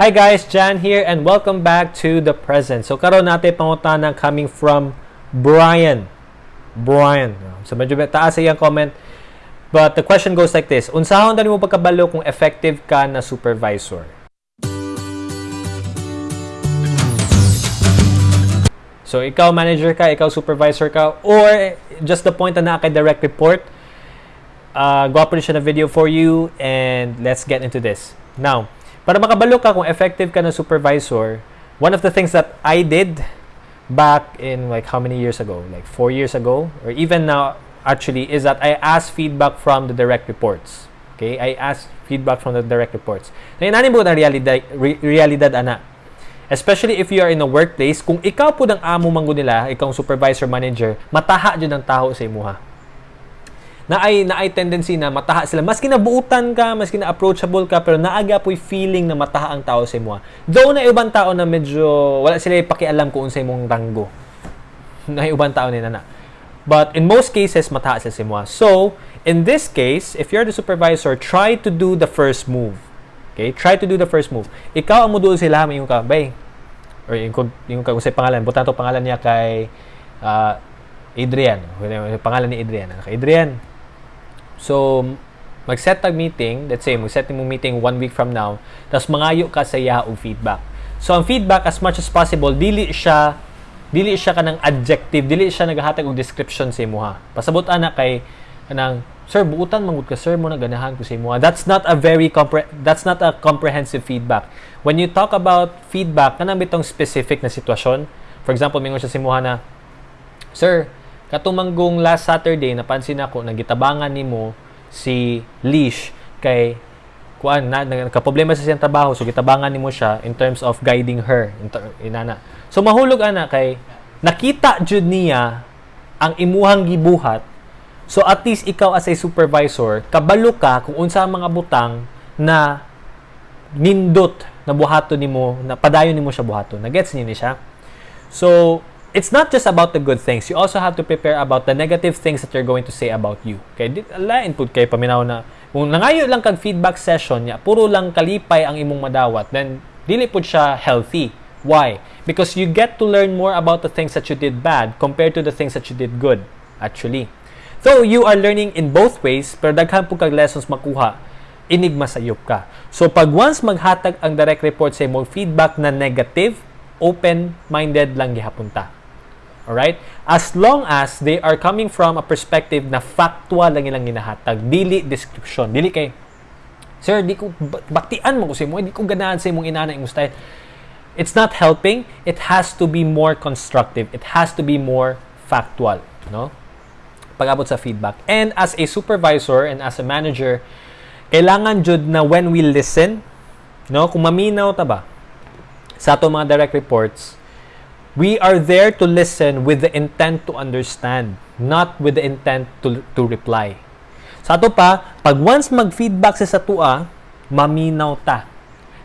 Hi guys, Jan here and welcome back to the present. So karon natin pangutana coming from Brian. Brian. So medyo taas sa comment. But the question goes like this. Unsahon dali mo pagkabalo kung effective ka na supervisor? So ikaw manager ka, ikaw supervisor ka, or just the point na kay direct report, uh, go siya na video for you and let's get into this. Now, para makabalo ka kung effective ka na supervisor, one of the things that I did back in like how many years ago? Like four years ago, or even now, actually, is that I asked feedback from the direct reports. Okay? I asked feedback from the direct reports. Na inanin mo na realidad, re, realidad ana. Especially if you are in a workplace, kung ikaw po ng amo manggo nila, ikaw supervisor manager, mataha dyan ang tao sa imuha na ay na ay tendency na mataha sila. Maski nabuutan ka maski na approachable ka pero naaga po'y feeling na mataha ang tao sa imo though na ibang tao na medyo wala sila pakialam kung unsay mong ranggo. Na ibang tao nila na. But in most cases mataha sila sa imo so in this case if you're the supervisor try to do the first move. Okay? Try to do the first move. Ikaw ang modul sila yung ka bay or yung yung kung say pangalan butan to pangalan niya kay uh, Adrian. Pangalan ni Adrian. Adrian, So, mag-set tag meeting, let's say, mag-set mo meeting one week from now, tapos mangayo ka sa Yahoo feedback. So, ang feedback, as much as possible, dili siya, dili siya ka ng adjective, dili siya naghatag og description sa imuha. Pasabot ana kay kanang sir buutan mangud ka sir mo na ganahan ko sa imuha. That's not a very compre- that's not a comprehensive feedback. When you talk about feedback kanang bitong specific na sitwasyon, for example, mingon siya sa imuha na sir, Katumanggong last Saturday, napansin ako, nagitabangan nimo si Leash kay kuan na nagka-problema sa siyang trabaho so gitabangan nimo siya in terms of guiding her inana. So mahulog ana kay nakita jud niya ang imuhang gibuhat. So at least ikaw as a supervisor kabalo ka kung unsa mga butang na nindot na buhaton nimo na padayon nimo siya buhaton. Na gets niyo ni siya? So it's not just about the good things. You also have to prepare about the negative things that you're going to say about you. Okay? Lain po kay paminaw na kung nangayo lang kag feedback session niya, puro lang kalipay ang imong madawat, then dili po siya healthy. Why? Because you get to learn more about the things that you did bad compared to the things that you did good, actually. So, you are learning in both ways, pero daghan po kag lessons makuha, inig masayop ka. So, pag once maghatag ang direct report sa imong feedback na negative, open-minded lang gihapon ta. Alright? As long as they are coming from a perspective na factual lang ilang ginahatag, dili description, dili kay Sir, di ko baktian mo ko sa imo, di ko ganahan sa imong inana imong style. It's not helping. It has to be more constructive. It has to be more factual, no? Pag-abot sa feedback. And as a supervisor and as a manager, kailangan jud na when we listen, no, kung maminaw ta ba sa ato mga direct reports, we are there to listen with the intent to understand, not with the intent to, to reply. Sa ato pa, pag once mag-feedback sa satua, maminaw ta.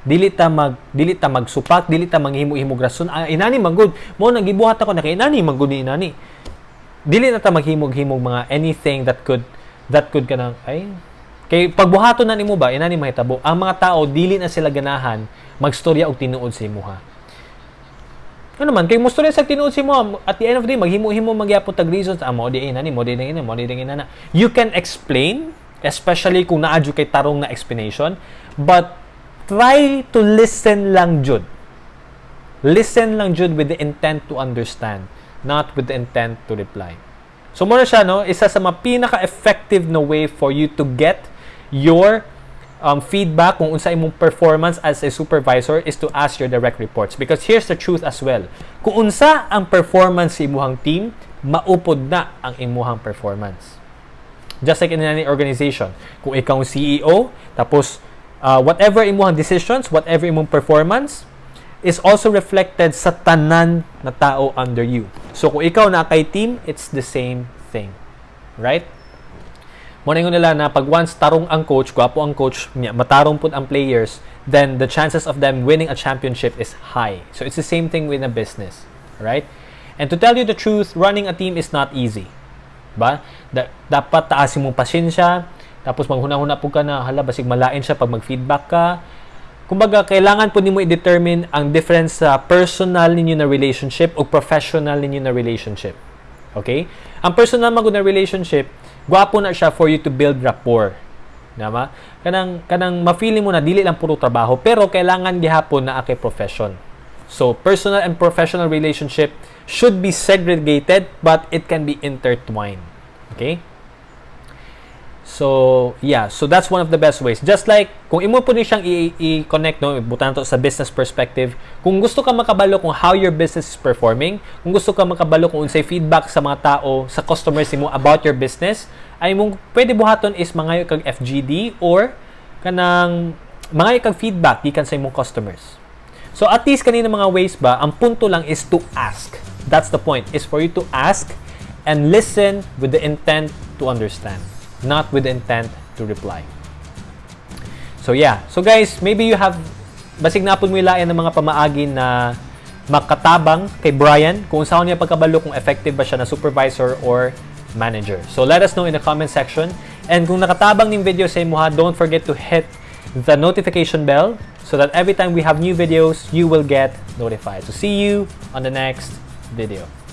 Dili ta mag dili ta magsupak, dili ta manghimo-himo rason. Ah, inani magud. Mo nagibuhat ako na inani magud ni inani. Dili na ta maghimog-himog mga anything that could that could kanang ay kay pagbuhaton na nimo ba inani mahitabo. Ang mga tao dili na sila ganahan magstorya og tinuod sa imuha ano man, kay musto sa tinuod si mo, at the end of the day, maghimo-himo magyapon tag reasons, ah, mo di ina ni, mo di ina, mo di ina na. You can explain, especially kung naadyo kay tarong na explanation, but try to listen lang jud. Listen lang jud with the intent to understand, not with the intent to reply. So, muna siya, no, isa sa mga pinaka-effective na way for you to get your um, feedback kung unsa imong performance as a supervisor is to ask your direct reports. Because here's the truth as well. Kung unsa ang performance sa imuhang team maupod na ang imuhang performance. Just like in any organization kung ikaw ang CEO tapos uh, whatever imuhang decisions whatever imong performance is also reflected sa tanan na tao under you. So kung ikaw na kay team it's the same thing. Right Muna nila na pag once tarong ang coach, gwapo ang coach, matarong pud ang players, then the chances of them winning a championship is high. So it's the same thing with a business, right? And to tell you the truth, running a team is not easy. Ba? Da- dapat taasin mong pasensya, tapos maghuna-huna po ka na, hala, basig malain siya pag mag-feedback ka. kumbaga kailangan po nimo i-determine ang difference sa personal ninyo na relationship o professional ninyo na relationship. Okay? Ang personal mo na relationship, gwapo na siya for you to build rapport. Nama? Kanang kanang ma-feeling mo na dili lang puro trabaho pero kailangan gihapon na ake profession. So, personal and professional relationship should be segregated but it can be intertwined. Okay? So, yeah. So, that's one of the best ways. Just like, kung imo po ni siyang i-connect, no, butan to sa business perspective, kung gusto ka makabalo kung how your business is performing, kung gusto ka makabalo kung unsay feedback sa mga tao, sa customers mo about your business, ay mong pwede buhaton is mga kag FGD or kanang mga kag feedback gikan sa imong customers. So at least kanina mga ways ba, ang punto lang is to ask. That's the point, is for you to ask and listen with the intent to understand, not with intent to reply. So yeah. So guys, maybe you have basig na po mo ilayan ng mga pamaagi na makatabang kay Brian kung saan niya pagkabalo kung effective ba siya na supervisor or manager. So let us know in the comment section. And kung nakatabang ning video sa imo ha, don't forget to hit the notification bell so that every time we have new videos, you will get notified. So see you on the next video.